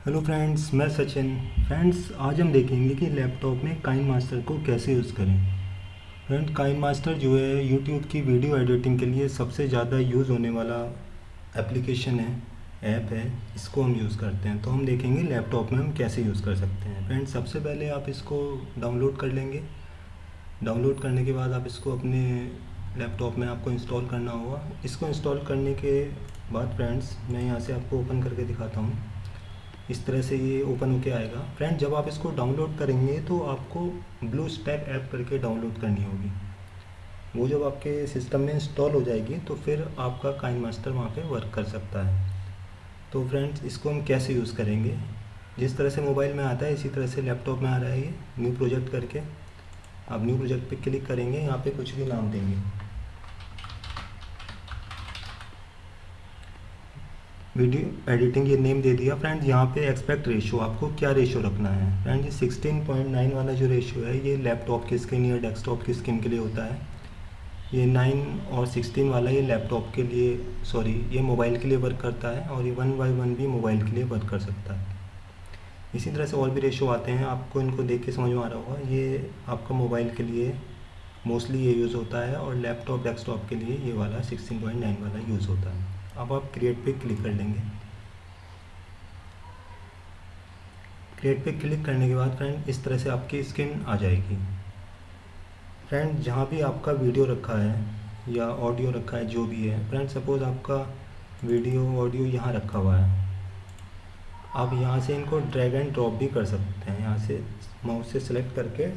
Hello friends मैं Sachin. Friends आज हम देखेंगे कि लैपटॉप में काइन मास्टर को कैसे यूज़ करें। फ्रेंड काइन मास्टर जो है यूट्यूब की वीडियो एडिटिंग के लिए सबसे ज़्यादा यूज़ होने वाला एप्लीकेशन है ऐप है, इसको हम यूज़ करते हैं। तो हम देखेंगे लैपटॉप में हम कैसे यूज़ कर सकते हैं। फ्रेंड सबसे पहले आप इसको डाउनलोड कर लेंगे। डाउनलोड करने के बाद आप इसको अपने लैपटॉप में आपको इंस्टॉल करना होगा। इसको इंस्टॉल करने के बाद फ्रेंड्स मैं यहाँ से आपको ओपन करके दिखाता हूँ। इस तरह से ये ओपन होके आएगा। फ्रेंड जब आप इसको डाउनलोड करेंगे तो आपको ब्लू स्टैक ऐप करके डाउनलोड करनी होगी। वो जब आपके सिस्टम में इंस्टॉल हो जाएगी तो फिर आपका काइन मास्टर वहाँ पे वर्क कर सकता है। तो फ्रेंड्स इसको हम कैसे यूज़ करेंगे? जिस तरह से मोबाइल में आता है, इसी तरह से लैपटॉप में आ रहा है ये। न्यू प्रोजेक्ट करके। आप न्यू प्रोजेक्ट पे क्लिक करेंगे, यहाँ पे कुछ भी नाम देंगे। वीडियो एडिटिंग ये नेम दे दिया। फ्रेंड्स यहाँ पे एक्सपेक्ट रेशियो आपको क्या रेशियो रखना है? फ्रेंड ये 16.9 वाला जो रेशियो है, ये लैपटॉप की स्क्रीन या डेस्कटॉप की स्क्रीन के लिए होता है। ये 9 और 16 वाला ये लैपटॉप के लिए सॉरी ये मोबाइल के लिए वर्क करता है और ये वन बाई वन भी मोबाइल के लिए वर्क कर सकता है। इसी तरह से और भी रेशो आते हैं। आपको इनको देख के समझ में आ रहा होगा। ये आपका मोबाइल के लिए मोस्टली ये यूज़ होता है और लैपटॉप डेस्कटॉप के लिए ये वाला 16.9 वाला यूज़ होता है। अब आप क्रिएट पे क्लिक कर लेंगे। क्रिएट पे क्लिक करने के बाद फ्रेंड इस तरह से आपकी स्क्रीन आ जाएगी। फ्रेंड जहाँ भी आपका वीडियो रखा है या ऑडियो रखा है, जो भी है फ्रेंड सपोज़ आपका वीडियो ऑडियो यहाँ रखा हुआ है। आप यहाँ से इनको ड्रैग एंड ड्रॉप भी कर सकते हैं। यहाँ से माउस से सिलेक्ट करके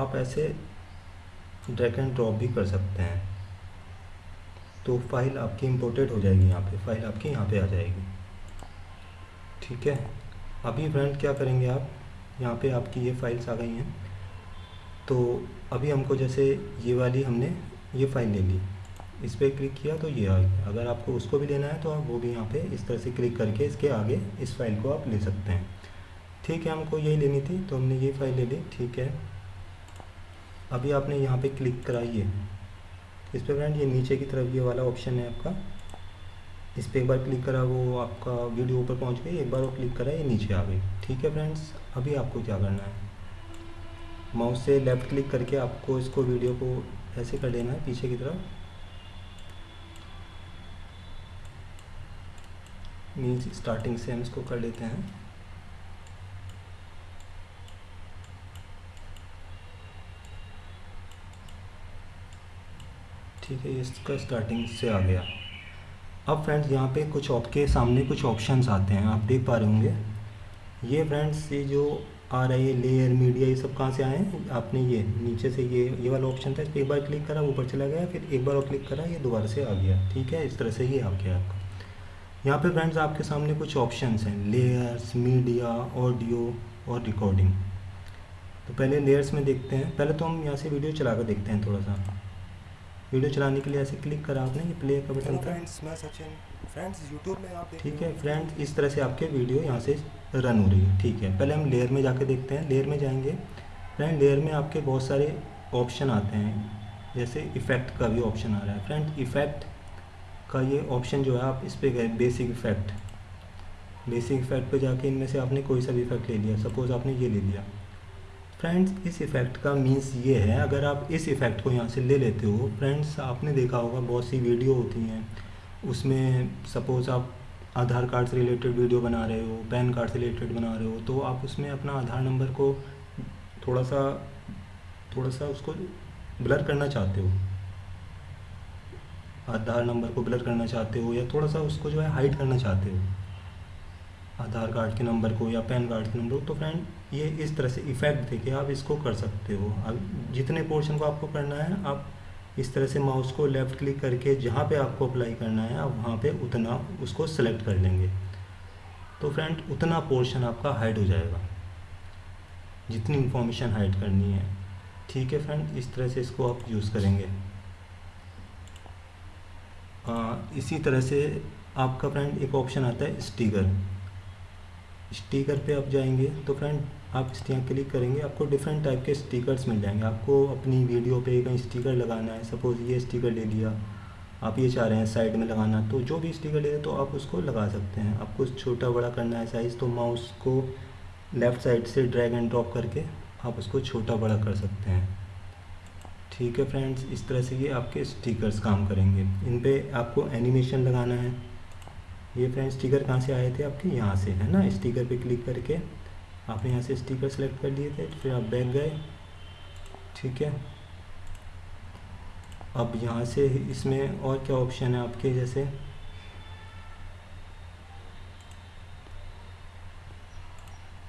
आप ऐसे ड्रैग एंड ड्रॉप भी कर सकते हैं। तो फ़ाइल आपकी इम्पोर्टेड हो जाएगी यहाँ पे, फ़ाइल आपकी यहाँ पे आ जाएगी। ठीक है? अभी फ्रेंड क्या करेंगे आप? यहाँ पे आपकी ये फाइल्स आ गई हैं। तो अभी हमको जैसे ये वाली हमने ये फ़ाइल ले ली। इस पर क्लिक किया तो ये आ गया अगर आपको उसको भी लेना है तो आप वो भी यहाँ पे इस तरह से क्लिक करके इसके आगे इस फ़ाइल को आप ले सकते हैं। ठीक है, हमको यही लेनी थी तो हमने ये फ़ाइल ले ली। ठीक है। अभी आपने यहाँ पे क्लिक कराइए इस पर फ्रेंड ये नीचे की तरफ़ ये वाला ऑप्शन है आपका। इस पर एक बार क्लिक करा, वो आपका वीडियो ऊपर पहुँच गई, एक बार वो क्लिक करा, ये नीचे आ गई। ठीक है फ्रेंड्स अभी आपको क्या करना है? माउस से लेफ़्ट क्लिक करके आपको इसको वीडियो को ऐसे कर लेना है, पीछे की तरफ़। मीन्स स्टार्टिंग से हम इसको कर लेते हैं। ठीक है इसका स्टार्टिंग से आ गया। अब फ्रेंड्स यहाँ पे कुछ आपके सामने कुछ ऑप्शंस आते हैं, आप देख पा रहे होंगे। ये फ्रेंड्स ये जो आ रहा है लेयर मीडिया ये सब कहाँ से आए हैं? आपने ये, नीचे से ये ये वाला ऑप्शन था इस एक बार क्लिक करा, ऊपर चला गया, फिर एक बार और क्लिक करा, ये दोबारा से आ गया। ठीक है? इस तरह से ये आ गया आपका। यहाँ पे फ्रेंड्स आपके सामने कुछ ऑप्शंस हैं लेयर्स मीडिया ऑडियो और रिकॉर्डिंग तो पहले लेयर्स में देखते हैं। पहले तो हम यहाँ से वीडियो चला कर देखते हैं थोड़ा सा। वीडियो चलाने के लिए ऐसे क्लिक करा आपने ये प्ले का बटन था। फ्रेंड्स यूट्यूब में आप ठीक है फ्रेंड्स इस तरह से आपके वीडियो यहाँ से रन हो रही है। ठीक है पहले हम लेयर में जाके देखते हैं। लेयर में जाएँगे। फ्रेंड लेयर में आपके बहुत सारे ऑप्शन आते हैं। जैसे इफ़ेक्ट का भी ऑप्शन आ रहा है। फ्रेंड इफ़ेक्ट का ये ऑप्शन जो है आप इस पर गए बेसिक इफ़ेक्ट बेसिक इफ़ेक्ट पे जाके इनमें से आपने कोई सा भी इफ़ेक्ट ले लिया। सपोज़ आपने ये ले लिया। फ्रेंड्स इस इफ़ेक्ट का मीन्स ये है, अगर आप इस इफ़ेक्ट को यहाँ से ले लेते हो फ्रेंड्स आपने देखा होगा बहुत सी वीडियो होती हैं। उसमें सपोज़ आप आधार कार्ड से रिलेटेड वीडियो बना रहे हो, पैन कार्ड से रिलेटेड बना रहे हो तो आप उसमें अपना आधार नंबर को थोड़ा सा थोड़ा सा उसको ब्लर करना चाहते हो। आधार नंबर को ब्लर करना चाहते हो या थोड़ा सा उसको जो है हाइड करना चाहते हो। आधार कार्ड के नंबर को या पैन कार्ड के नंबर को तो फ्रेंड ये इस तरह से इफ़ेक्ट देके आप इसको कर सकते हो। अब जितने पोर्शन को आपको करना है आप इस तरह से माउस को लेफ़्ट क्लिक करके जहाँ पे आपको अप्लाई करना है आप वहाँ पे उतना उसको सेलेक्ट कर लेंगे। तो फ्रेंड उतना पोर्शन आपका हाइड हो जाएगा। जितनी इंफॉर्मेशन हाइड करनी है। ठीक है फ्रेंड इस तरह से इसको आप यूज़ करेंगे। आ, इसी तरह से आपका फ्रेंड एक ऑप्शन आता है स्टिकर स्टिकर पे आप जाएँगे तो फ्रेंड आप यहाँ क्लिक करेंगे, आपको डिफरेंट टाइप के स्टिकर्स मिल जाएँगे। आपको अपनी वीडियो पे कहीं स्टिकर लगाना है सपोज़ ये स्टिकर ले लिया, आप ये चाह रहे हैं साइड में लगाना तो जो भी स्टिकर ले रहे तो आप उसको लगा सकते हैं। आपको छोटा बड़ा करना है साइज़ तो माउस को लेफ़्ट साइड से ड्रैग एंड ड्रॉप करके आप उसको छोटा बड़ा कर सकते हैं। ठीक है फ्रेंड्स इस तरह से ये आपके स्टिकर्स काम करेंगे। इन पर आपको एनिमेशन लगाना है ये फ्रेंड स्टिकर कहाँ से आए थे आपके? यहाँ से, है ना? स्टिकर पे क्लिक करके आपने यहाँ से स्टिकर सेलेक्ट कर लिए थे, फिर आप बैक गए, ठीक है? अब यहाँ से इसमें और क्या ऑप्शन है आपके? जैसे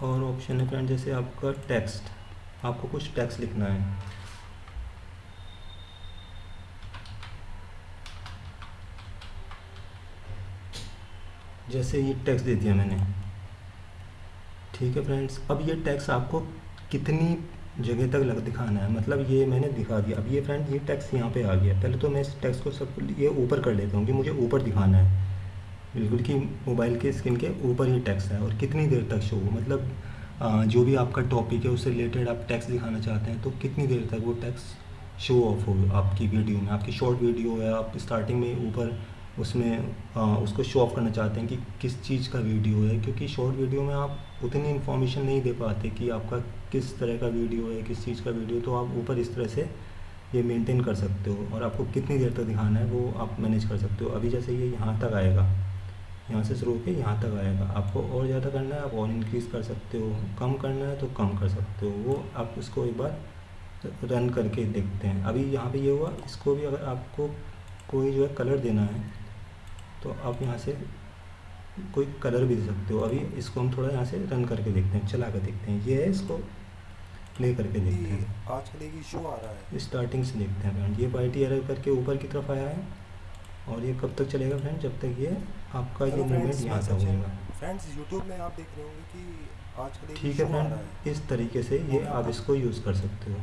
और ऑप्शन है फ्रेंड जैसे आपका टेक्स्ट आपको कुछ टेक्स्ट लिखना है। जैसे ये टैक्स दे दिया मैंने। ठीक है फ्रेंड्स अब ये टैक्स आपको कितनी जगह तक लग दिखाना है? मतलब ये मैंने दिखा दिया। अब ये फ्रेंड ये टैक्स यहाँ पे आ गया। पहले तो मैं इस टैक्स को सब, ये ऊपर कर लेता हूँ कि मुझे ऊपर दिखाना है। बिल्कुल कि मोबाइल के स्क्रीन के ऊपर ही टैक्स है और कितनी देर तक शो मतलब जो भी आपका टॉपिक है, उससे रिलेटेड आप टैक्स दिखाना चाहते हैं तो कितनी देर तक वो टैक्स शो ऑफ़ हो आपकी वीडियो में? आपकी शॉर्ट वीडियो है, आप स्टार्टिंग में ऊपर उसमें आ, उसको शो ऑफ़ करना चाहते हैं कि किस चीज़ का वीडियो है क्योंकि शॉर्ट वीडियो में आप उतनी इन्फॉर्मेशन नहीं दे पाते कि आपका किस तरह का वीडियो है किस चीज़ का वीडियो तो आप ऊपर इस तरह से ये मेंटेन कर सकते हो और आपको कितनी देर तक दिखाना है वो आप मैनेज कर सकते हो। अभी जैसे ये यहाँ तक आएगा यहाँ से शुरू होकर यहाँ तक आएगा। आपको और ज़्यादा करना है आप और इंक्रीज़ कर सकते हो। कम करना है तो कम कर सकते हो। वो आप उसको एक बार रन करके देखते हैं। अभी यहाँ पे ये हुआ इसको भी अगर आपको कोई जो है कलर देना है तो आप यहाँ से कोई कलर भी दे सकते हो। अभी इसको हम थोड़ा यहाँ से रन करके देखते हैं चला कर देखते हैं। ये है इसको प्ले करके देखते हैं। आज के लिए शो आ रहा है। स्टार्टिंग से देखते हैं फ्रेंड ये पार्टी एरर करके ऊपर की तरफ़ आया है और ये कब तक चलेगा फ्रेंड जब तक ये आपका ये मूवमेंट यहाँ तक होगा। फ्रेंड्स यूट्यूब में आप देख रहे होंगे कि आज के लिए ठीक है फ्रेंड इस तरीके से ये आप इसको यूज़ कर सकते हो।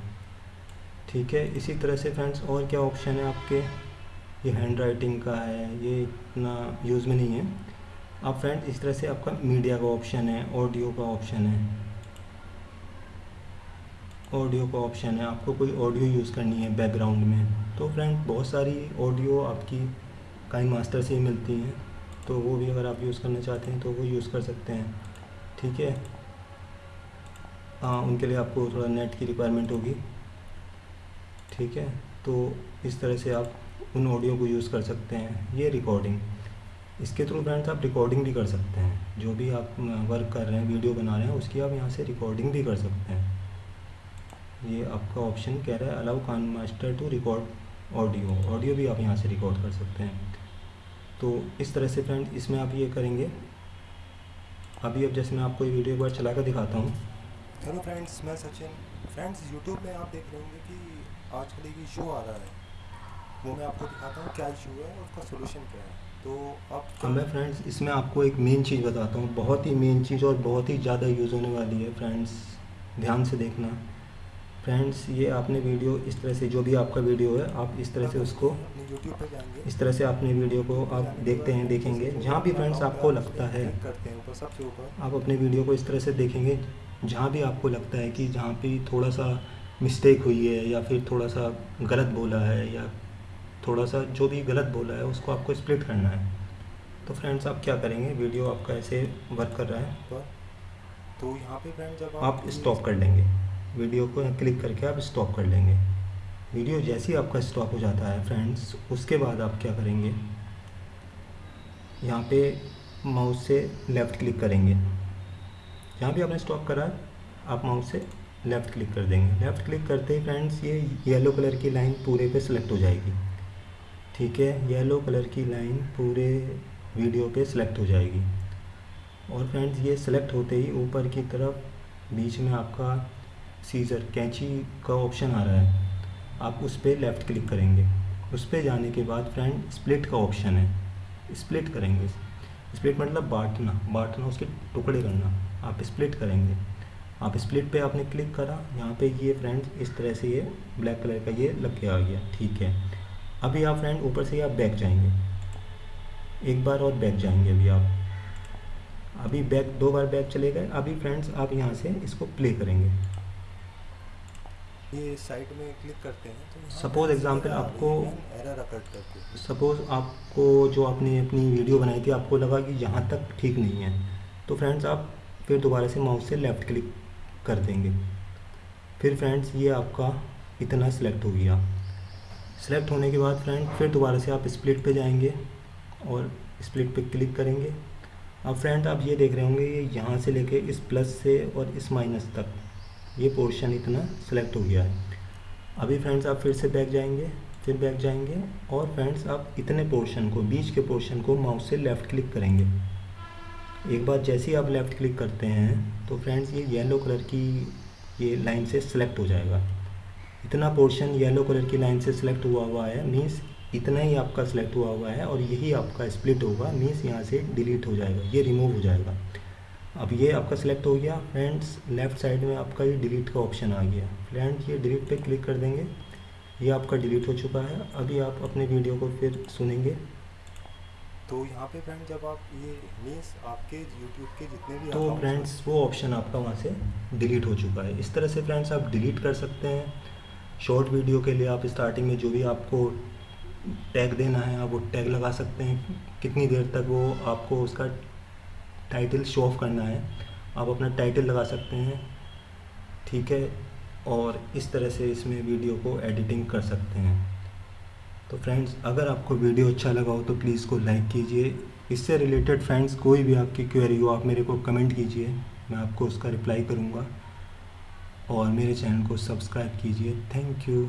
ठीक है इसी तरह से फ्रेंड्स और क्या ऑप्शन है आपके? ये हैंड राइटिंग का है, ये इतना यूज़ में नहीं है। आप फ्रेंड इस तरह से आपका मीडिया का ऑप्शन है ऑडियो का ऑप्शन है। ऑडियो का ऑप्शन है, आपको कोई ऑडियो यूज़ करनी है बैकग्राउंड में। तो फ्रेंड बहुत सारी ऑडियो आपकी काइन मास्टर से ही मिलती हैं। तो वो भी अगर आप यूज़ करना चाहते हैं तो वो यूज़ कर सकते हैं। ठीक है? हाँ उनके लिए आपको थोड़ा नेट की रिक्वायरमेंट होगी। ठीक है? तो इस तरह से आप उन ऑडियो को यूज़ कर सकते हैं। ये रिकॉर्डिंग इसके थ्रू फ्रेंड्स आप रिकॉर्डिंग भी कर सकते हैं। जो भी आप वर्क कर रहे हैं वीडियो बना रहे हैं, उसकी आप यहाँ से रिकॉर्डिंग भी कर सकते हैं। ये आपका ऑप्शन कह रहा है allow can master to record audio audio भी आप यहाँ से रिकॉर्ड कर सकते हैं। तो इस तरह से फ्रेंड इसमें आप ये करेंगे। अभी अब जैसे मैं आपको ये वीडियो एक बार चला कर दिखाता हूँ। हेलो फ्रेंड्स मैं सचिन। फ्रेंड्स यूट्यूब में आप देख रहे होंगे कि आज कल एक शो आ रहा है। वो मैं आपको दिखाता हूँ क्या इशू है और उसका सोल्यूशन क्या है। तो आप तो मैं फ्रेंड्स इसमें आपको एक मेन चीज़ बताता हूँ। बहुत ही मेन चीज़ और बहुत ही ज़्यादा यूज़ होने वाली है फ्रेंड्स ध्यान से देखना। फ्रेंड्स ये आपने वीडियो इस तरह से जो भी आपका वीडियो है आप इस तरह से उसको यूट्यूब पर जाएँगे। इस तरह से आपने वीडियो को आप देखते हैं देखेंगे। जहाँ भी फ्रेंड्स आपको लगता है करते हैं सबसे ऊपर। आप अपने वीडियो को इस तरह से देखेंगे जहाँ भी आपको लगता है कि जहाँ पे थोड़ा सा मिस्टेक हुई है या फिर थोड़ा सा गलत बोला है या थोड़ा सा जो भी गलत बोला है उसको आपको स्प्लिट करना है। तो फ्रेंड्स आप क्या करेंगे? वीडियो आपका ऐसे वर्क कर रहा है। तो यहाँ पे फ्रेंड जब आप स्टॉप कर लेंगे। वीडियो को क्लिक करके आप स्टॉप कर लेंगे। वीडियो जैसे ही आपका स्टॉप हो जाता है फ्रेंड्स उसके बाद आप क्या करेंगे? यहाँ पे माउस से लेफ़्ट क्लिक करेंगे। यहाँ भी आपने स्टॉप करा है आप माउस से लेफ़्ट क्लिक कर देंगे। लेफ़्ट क्लिक करते ही फ्रेंड्स ये येलो कलर की लाइन पूरे पे सिलेक्ट हो जाएगी। ठीक है येलो कलर की लाइन पूरे वीडियो पे सिलेक्ट हो जाएगी। और फ्रेंड्स ये सिलेक्ट होते ही ऊपर की तरफ़ बीच में आपका सीज़र कैंची का ऑप्शन आ रहा है। आप उस पर लेफ़्ट क्लिक करेंगे। उस पर जाने के बाद फ्रेंड स्प्लिट का ऑप्शन है। स्प्लिट करेंगे। स्प्लिट मतलब बांटना बांटना, उसके टुकड़े करना। आप स्प्लिट करेंगे। आप स्प्लिट पे आपने क्लिक करा, यहाँ पे ये फ्रेंड्स इस तरह से ये ब्लैक कलर का ये लग के आ गया। ठीक है। अभी आप फ्रेंड ऊपर से आप बैक जाएँगे। एक बार और बैक जाएँगे अभी आप। अभी बैक दो बार बैक चले गए। अभी फ्रेंड्स आप यहाँ से इसको प्ले करेंगे। ये साइड में क्लिक करते हैं तो आ रही आपको- error सपोज़ आपको जो आपने अपनी वीडियो बनाई थी आपको लगा कि यहाँ तक ठीक नहीं है। तो फ्रेंड्स आप फिर दोबारा से माउस से लेफ़्ट क्लिक कर देंगे। फिर फ्रेंड्स ये आपका इतना सेलेक्ट हो गया। सेलेक्ट होने के बाद फ्रेंड फिर दोबारा से आप स्प्लिट पे जाएँगे और स्प्लिट पे क्लिक करेंगे। अब फ्रेंड आप ये देख रहे होंगे, ये यहाँ से लेके इस प्लस से और इस माइनस तक। ये पोर्शन इतना सेलेक्ट हो गया है। अभी फ्रेंड्स आप फिर से बैक जाएँगे, फिर बैक जाएँगे और फ्रेंड्स आप इतने पोर्शन को, बीच के पोर्शन को माउस से लेफ़्ट क्लिक करेंगे। एक बार जैसे ही आप लेफ़्ट क्लिक करते हैं तो फ्रेंड्स ये येलो कलर की ये लाइन से सिलेक्ट हो जाएगा। इतना पोर्शन येलो कलर की लाइन से सिलेक्ट हुआ हुआ है मीन्स इतना ही आपका सिलेक्ट हुआ हुआ है और यही आपका स्प्लिट होगा मीन्स यहाँ से डिलीट हो जाएगा ये रिमूव हो जाएगा। अब ये आपका सिलेक्ट हो गया फ्रेंड्स लेफ़्ट साइड में आपका ये डिलीट का ऑप्शन आ गया। फ्रेंड्स ये डिलीट पे क्लिक कर देंगे ये आपका डिलीट हो चुका है। अभी आप अपने वीडियो को फिर सुनेंगे। तो यहाँ पे फ्रेंड जब आप ये मीन्स आपके यूट्यूब के जितने भी तो फ्रेंड्स वो ऑप्शन आपका वहाँ से डिलीट हो चुका है। इस तरह से फ्रेंड्स आप डिलीट कर सकते हैं। शॉर्ट वीडियो के लिए आप स्टार्टिंग में जो भी आपको टैग देना है, आप वो टैग लगा सकते हैं। कितनी देर तक वो आपको उसका टाइटल शो ऑफ़ करना है, आप अपना टाइटल लगा सकते हैं। ठीक है? और इस तरह से इसमें वीडियो को एडिटिंग कर सकते हैं। तो फ्रेंड्स अगर आपको वीडियो अच्छा लगा हो तो प्लीज़ को लाइक कीजिए। इससे रिलेटेड फ्रेंड्स कोई भी आपकी क्वेरी हो, आप मेरे को कमेंट कीजिए। मैं आपको उसका रिप्लाई करूँगा। और मेरे चैनल को सब्सक्राइब कीजिए। Thank you.